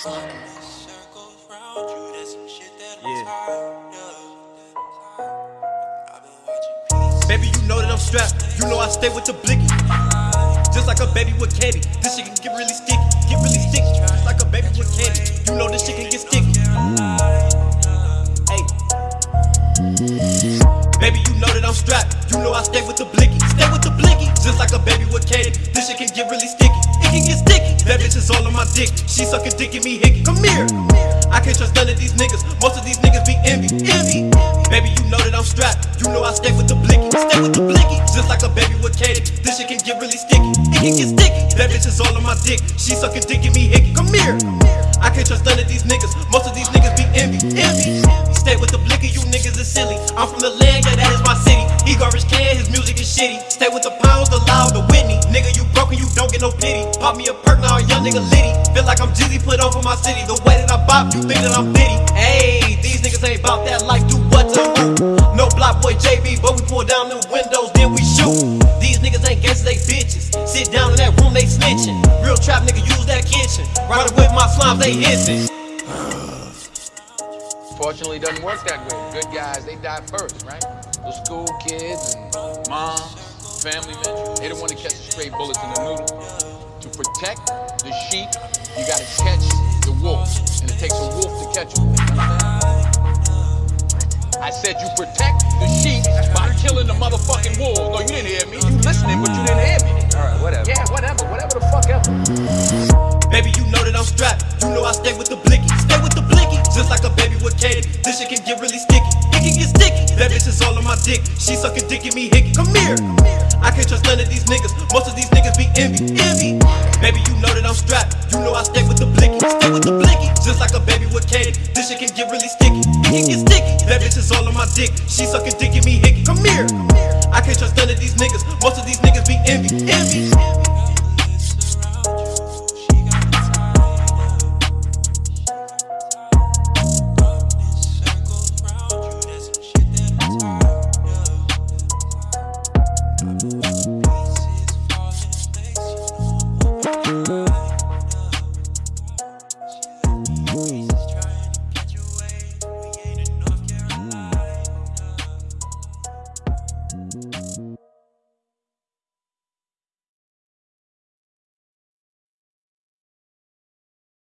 Baby, you know that I'm strapped. You know I stay with the blicky. Just like a baby with candy. This shit can get really sticky. Get really sticky. Just like a baby with candy. You know this shit can get sticky. Hey. Baby, you know that I'm strapped. You know I stay with the blicky. Stay with the blicky. Just like a baby with candy. This shit can get really sticky. It can get sticky. Dick. She sucking dick and me hickey. Come here. I can't trust none of these niggas. Most of these niggas be envy. Envy. Baby, you know that I'm strapped. You know I stay with the blicky. Stay with the blicky. Just like a baby with candy. This shit can get really sticky. It can get sticky. That bitch is all on my dick. She sucking dick and me hickey. Come here. I can't trust none of these niggas. Most of these niggas be envy. Envy. Stay with the blicky. You niggas is silly. I'm from the land. Yeah, that is my city. He garbage can. His music is shitty. Stay with the pounds, Pop me a perk. Now a young nigga litty. Feel like I'm Jeezy put on for my city. The way that I bop, you think that I'm bitty. Hey, these niggas ain't about that life. Do what to who? No BlocBoy JB, but we pull down the windows, then we shoot. These niggas ain't gangsters, they bitches. Sit down in that room, they snitching. Real trap nigga use that kitchen. Riding with my slimes, they hissing. Fortunately, it doesn't work that way. Good guys, they die first, right? The school kids and mom, family men, they don't want to catch the stray bullets in the noodle. To protect the sheep, you gotta catch the wolf. And it takes a wolf to catch a wolf. I said you protect the sheep by killing the motherfucking wolves. No, you didn't hear me. You listening, but you didn't hear me. Alright, whatever. Yeah, whatever, whatever the fuck ever. Baby, you know that I'm strapped. You know I stay with the blicky. Stay with the blicky. Just like a baby with candy. This shit can get really sticky. It can get sticky. Dick. She sucking dick and me hickey. Come here. I can't trust none of these niggas. Most of these niggas be envy. Envy. Baby, you know that I'm strapped. You know I stay with the blicky. Stay with the blicky. Just like a baby with candy. This shit can get really sticky. It can get sticky. That bitch is all on my dick. She sucking dick and me hickey. Come here. I